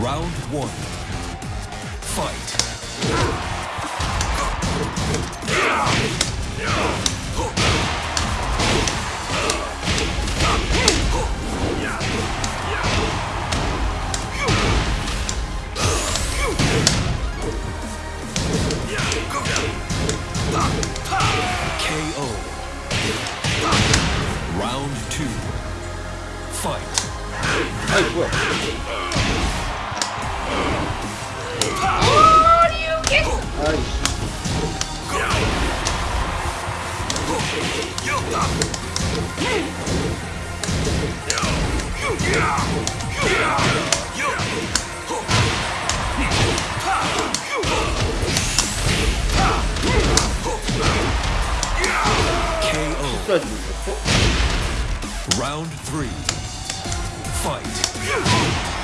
Round one. Fight. K.O. Round two. Fight. I will. Round three. Fight.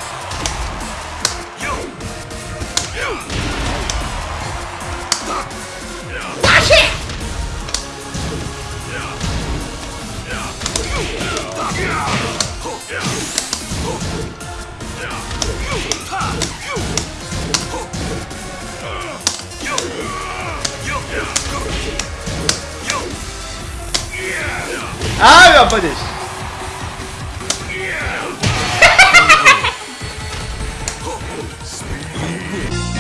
Ai, meu rapaz!